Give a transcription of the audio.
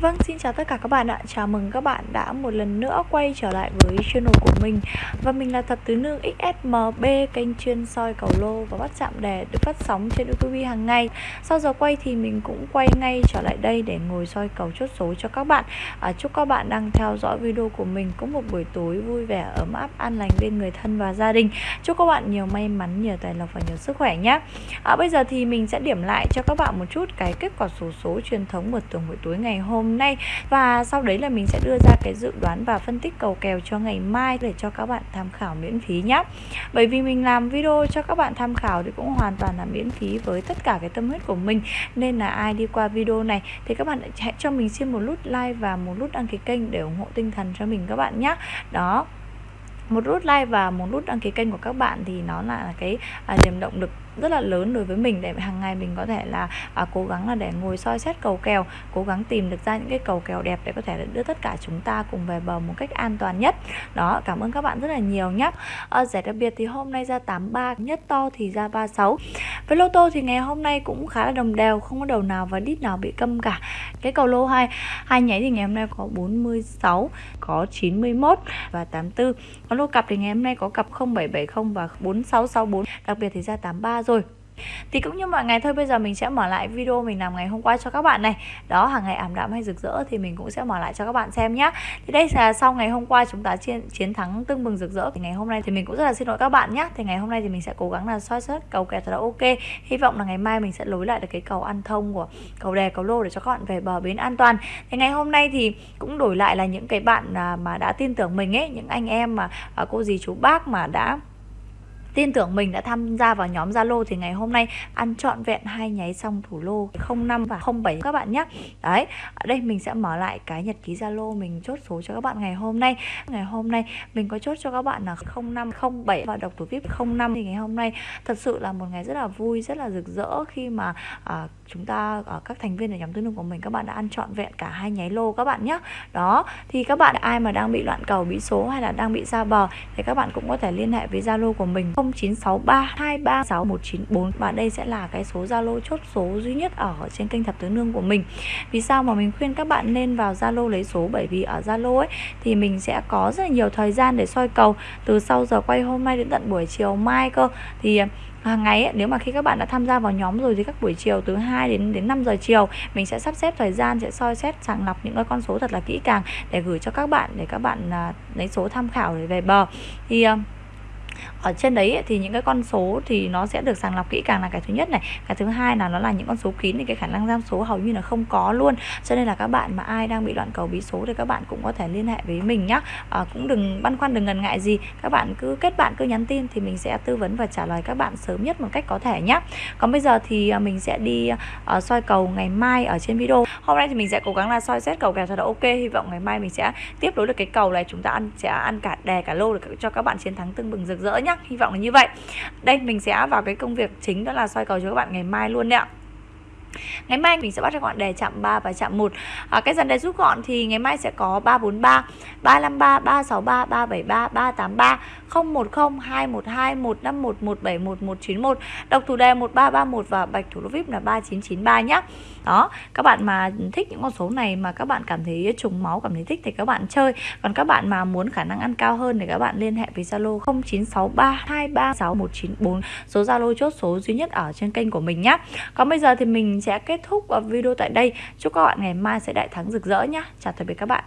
Vâng, xin chào tất cả các bạn ạ. Chào mừng các bạn đã một lần nữa quay trở lại với channel của mình. Và mình là Thập Tứ Nương XSMB Kênh chuyên soi cầu lô và bắt chạm đề được phát sóng trên YouTube hàng ngày. Sau giờ quay thì mình cũng quay ngay trở lại đây để ngồi soi cầu chốt số cho các bạn. À, Chúc các bạn đang theo dõi video của mình có một buổi tối vui vẻ, ấm áp, an lành bên người thân và gia đình. Chúc các bạn nhiều may mắn, nhiều tài lộc và nhiều sức khỏe nhé. À, Bây giờ thì mình sẽ điểm lại cho các bạn một chút cái kết quả số số truyền thống một tuần buổi tối ngày hôm hôm nay. Và sau đấy là mình sẽ đưa ra cái dự đoán và phân tích cầu kèo cho ngày mai để cho các bạn tham khảo miễn phí nhé bởi vì mình làm video cho các bạn tham khảo thì cũng hoàn toàn là miễn phí với tất cả cái tâm huyết của mình. Nên là ai đi qua video này thì các bạn hãy cho mình xin một nút like và một nút đăng ký kênh để ủng hộ tinh thần cho mình các bạn nhé đó một nút like và một nút đăng ký kênh của các bạn thì nó là cái à, niềm động lực rất là lớn đối với mình để hàng ngày mình có thể là à, cố gắng là để ngồi soi xét cầu kèo cố gắng tìm được ra những cái cầu kèo đẹp để có thể đưa tất cả chúng ta cùng về bờ một cách an toàn nhất. Đó cảm ơn các bạn rất là nhiều nhé à, ờ, giải đặc biệt thì hôm nay ra 83 nhất to thì ra 36 với lô tô thì ngày hôm nay cũng khá là đồng đều, không có đầu nào và đít nào bị câm cả. Cái cầu lô 2 hai nháy thì ngày hôm nay có 46 có 91 và 84 còn lô cặp thì ngày hôm nay có cặp 0770 và 4664 đặc biệt thì ra 83 rồi thì cũng như mọi ngày thôi, bây giờ mình sẽ mở lại video mình làm ngày hôm qua cho các bạn này. Đó, hàng ngày ảm đạm hay rực rỡ thì mình cũng sẽ mở lại cho các bạn xem nhé thì đây là sau ngày hôm qua chúng ta chiến chiến thắng tưng bừng rực rỡ. Thì ngày hôm nay thì mình cũng rất là xin lỗi các bạn nhé thì ngày hôm nay thì mình sẽ cố gắng là soi xét cầu kè thật là ok. Hy vọng là ngày mai mình sẽ lối lại được cái cầu ăn thông của cầu đè, cầu lô để cho các bạn về bờ bến an toàn. Thì ngày hôm nay thì cũng đổi lại là những cái bạn à, mà đã tin tưởng mình ấy, những anh em mà à, cô dì, chú bác mà đã tin tưởng mình đã tham gia vào nhóm Zalo thì ngày hôm nay ăn trọn vẹn hai nháy xong thủ lô 05 và 07 các bạn nhé. Đấy, ở đây mình sẽ mở lại cái nhật ký Zalo mình chốt số cho các bạn ngày hôm nay. Ngày hôm nay mình có chốt cho các bạn là 05 07 và độc thủ VIP 05 thì ngày hôm nay thật sự là một ngày rất là vui, rất là rực rỡ khi mà à, chúng ta ở các thành viên ở nhóm tương nương của mình các bạn đã ăn trọn vẹn cả hai nháy lô các bạn nhé. Đó, thì các bạn ai mà đang bị loạn cầu, bị số hay là đang bị ra bờ thì các bạn cũng có thể liên hệ với Zalo của mình 0963236194 và đây sẽ là cái số Zalo chốt số duy nhất ở trên kênh thập tứ nương của mình. Vì sao mà mình khuyên các bạn nên vào Zalo lấy số bởi vì ở Zalo ấy thì mình sẽ có rất là nhiều thời gian để soi cầu từ sau giờ quay hôm nay đến tận buổi chiều mai cơ thì hàng ngày ấy, nếu mà khi các bạn đã tham gia vào nhóm rồi thì các buổi chiều từ 2 đến đến 5 giờ chiều mình sẽ sắp xếp thời gian sẽ soi xét sàng lọc những cái con số thật là kỹ càng để gửi cho các bạn để các bạn à, lấy số tham khảo để về bờ. Thì ờ, ở trên đấy thì những cái con số thì nó sẽ được sàng lọc kỹ càng là cái thứ nhất này. Cái thứ hai là nó là những con số kín thì cái khả năng giam số hầu như là không có luôn. Cho nên là các bạn mà ai đang bị loạn cầu bí số thì các bạn cũng có thể liên hệ với mình nhé à, ờ, cũng đừng băn khoăn đừng ngần ngại gì. Các bạn cứ kết bạn cứ nhắn tin thì mình sẽ tư vấn và trả lời các bạn sớm nhất một cách có thể nhé còn bây giờ thì ờ, mình sẽ đi uh, soi cầu ngày mai ở trên video. Hôm nay thì mình sẽ cố gắng là soi xét cầu kèo thật là ok. Hy vọng ngày mai mình sẽ tiếp nối được cái cầu này. Chúng ta ăn sẽ ăn cả đè cả lô được cho các bạn chiến thắng tưng bừng rực rỡ nhé nhá. Hy vọng là như vậy. Đây, mình sẽ vào cái công việc chính đó là soi cầu cho các bạn ngày mai luôn đấy ạ. Ngày mai mình sẽ bắt cho gọn đề chạm 3 và chạm 1 à, Cái dàn đề rút gọn thì ngày mai sẽ có 343 353, 363, 373, 383 010, 212, 151, 171, 191 Độc thủ đề 1331 và bạch thủ lô VIP là 3993 nhé Đó, các bạn mà thích những con số này mà các bạn cảm thấy trùng máu, cảm thấy thích thì các bạn chơi. Còn các bạn mà muốn khả năng ăn cao hơn thì các bạn liên hệ với Zalo 0963236194 Số Zalo chốt số duy nhất ở trên kênh của mình nhé Còn bây giờ thì mình sẽ kết thúc video tại đây. Chúc các bạn ngày mai sẽ đại thắng rực rỡ nhé Chào tạm biệt các bạn.